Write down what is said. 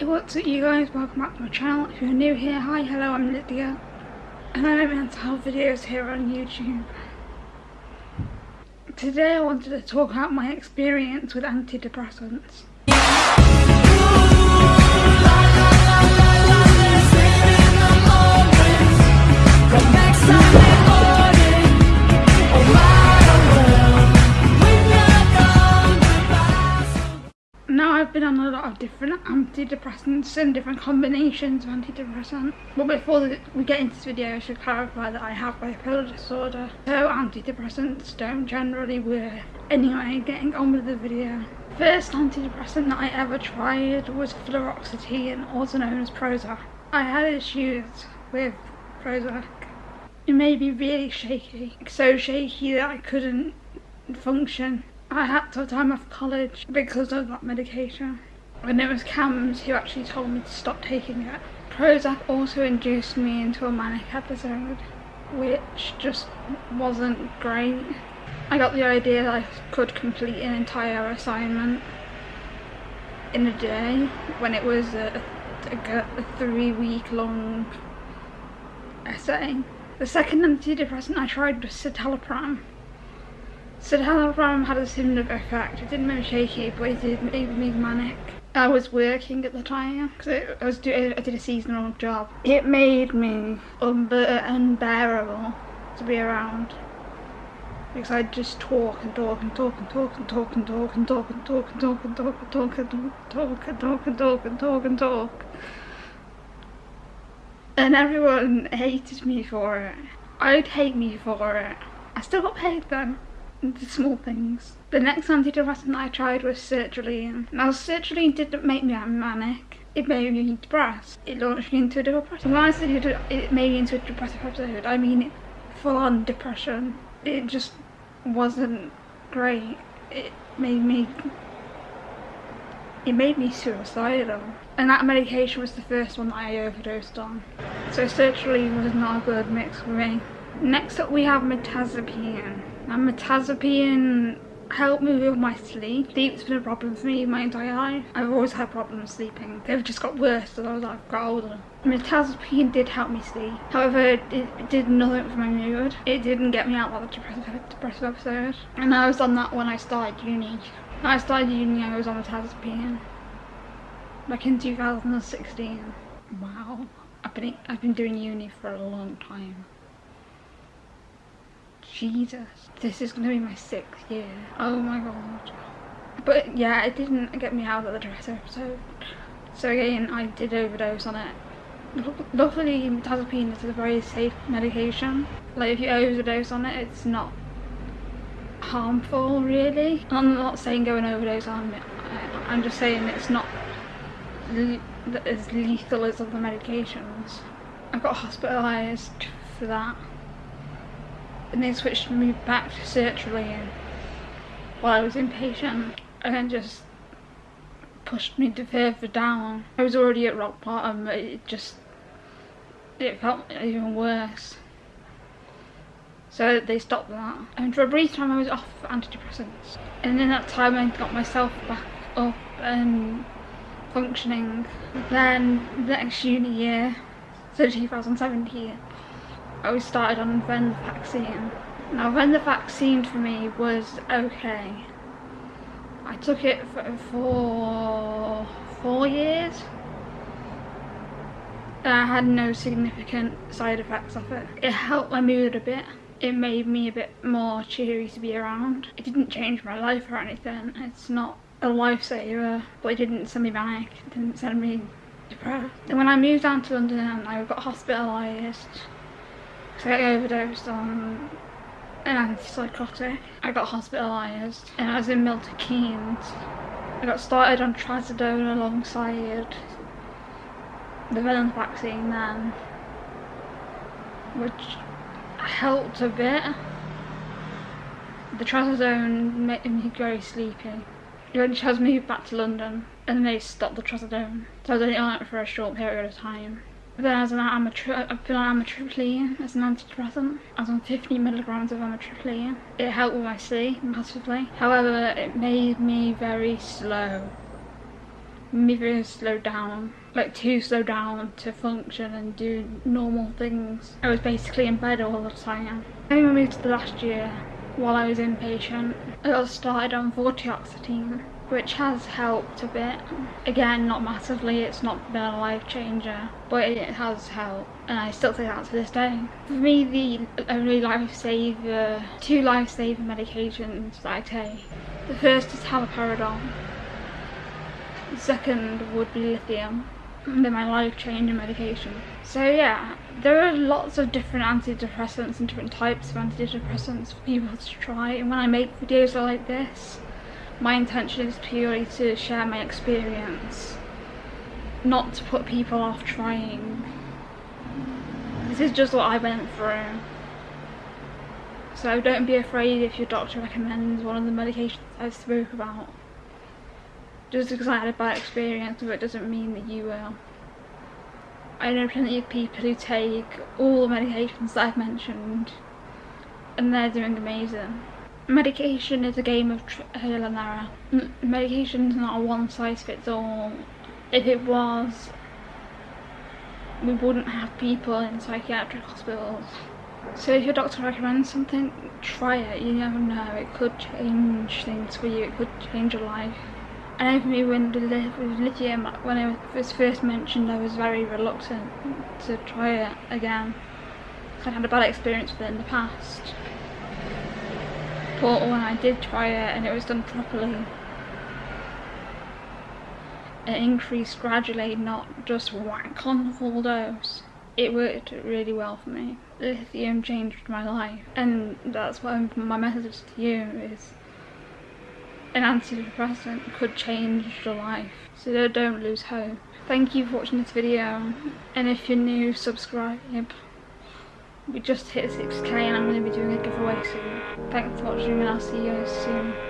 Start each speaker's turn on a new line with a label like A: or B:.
A: Hey what's up you guys, welcome back to my channel. If you're new here, hi, hello, I'm Lydia. And I make mental health videos here on YouTube. Today I wanted to talk about my experience with antidepressants. Now I've been on a lot of different antidepressants and different combinations of antidepressants. But before we get into this video I should clarify that I have bipolar disorder. So antidepressants don't generally work. Anyway, getting on with the video. First antidepressant that I ever tried was fluoxetine, also known as Prozac. I had issues with Prozac. It made me really shaky. So shaky that I couldn't function I had to time off college because of that medication. And it was CAMHS who actually told me to stop taking it. Prozac also induced me into a manic episode, which just wasn't great. I got the idea that I could complete an entire assignment in a day when it was a, a, a three week long essay. The second antidepressant I tried was citalopram Citalopram had a similar effect. It didn't make me shaky, but it did make me manic. I was working at the time because I was doing, I did a seasonal job. It made me unbearable to be around because I'd just talk and talk and talk and talk and talk and talk and talk and talk and talk and talk and talk and talk and talk and talk and talk and talk and everyone hated me for it. I'd hate me for it. I still got paid then the small things. The next antidepressant I tried was sertraline. Now sertraline didn't make me manic. It made me depressed. It launched me into a depression. When I said it made me into a depressive episode, I mean full on depression. It just wasn't great. It made me it made me suicidal. And that medication was the first one that I overdosed on. So sertraline was not a good mix for me. Next up we have mirtazapine. Now mirtazapine helped me with my sleep. Sleep's been a problem for me my entire life. I've always had problems sleeping. They've just got worse as I got older. Mirtazapine did help me sleep. However, it, it, did nothing for my mood. It didn't get me out of the depressive, depressive episode. And I was on that when I started uni. When I started uni, I was on mirtazapine. Back in 2016. Wow. I've been, I've been doing uni for a long time. Jesus, this is going to be my sixth year. Oh my god. But yeah, it didn't get me out of the dresser, episode. So again, I did overdose on it. Luckily, mirtazapine is a very safe medication. Like if you overdose on it, it's not harmful really. I'm not saying go and overdose on it. I'm just saying it's not as lethal as other medications. I got hospitalised for that and they switched me back to sertraline while I was inpatient and then just pushed me to further down. I was already at rock bottom but it just it felt even worse. So they stopped that. And for a brief time I was off antidepressants. And in that time I got myself back up and functioning. Then the next uni year, so 2017, I was started on venlafaxine. Now venlafaxine for me was okay. I took it for, four years. I had no significant side effects of it. It helped my mood a bit. It made me a bit more cheery to be around. It didn't change my life or anything. It's not a lifesaver, but it didn't send me back. It didn't send me depressed. And when I moved down to London, I got hospitalised I overdosed on an antipsychotic. I got hospitalised and I was in Milton Keynes. I got started on trazodone alongside the venlafaxine then, which helped a bit. The trazodone made me very sleepy. Eventually I moved back to London and they stopped the trazodone. So I was only on it for a short period of time. Then as an I've been amitriptyline as an antidepressant. I was on 50 milligrams of amitriptyline. It helped with my sleep massively. However, it made me very slow. me very slowed down, like too slow down to function and do normal things. I was basically in bed all the time. Then we moved to the last year while I was inpatient. I got started on vortioxetine which has helped a bit. Again, not massively, it's not been a life changer, but it has helped, and I still take that to this day. For me, the only lifesaver, two lifesaver medications that I take, the first is haloperidol, the second would be lithium. They're my life-changing medication. So yeah, there are lots of different antidepressants and different types of antidepressants for people to try, and when I make videos like this, my intention is purely to share my experience, not to put people off trying. This is just what I went through. So don't be afraid if your doctor recommends one of the medications I spoke about. Just because I had a bad experience with it doesn't mean that you will. I know plenty of people who take all the medications that I've mentioned and they're doing amazing. Medication is a game of trial uh, and error. Medication is not a one size fits all. If it was, we wouldn't have people in psychiatric hospitals. So if your doctor recommends something, try it. You never know. It could change things for you. It could change your life. I know for me when with lithium, when it was first mentioned, I was very reluctant to try it again. I'd had a bad experience with it in the past but when I did try it and it was done properly. It increased gradually not just whack on the full dose it worked really well for me. Lithium changed my life and that's why my message to you is an antidepressant could change your life. So don't lose hope. Thank you for watching this video. And if you're new subscribe we just hit 6k and I'm going to be doing a giveaway soon. Thanks for watching and I'll see you guys soon.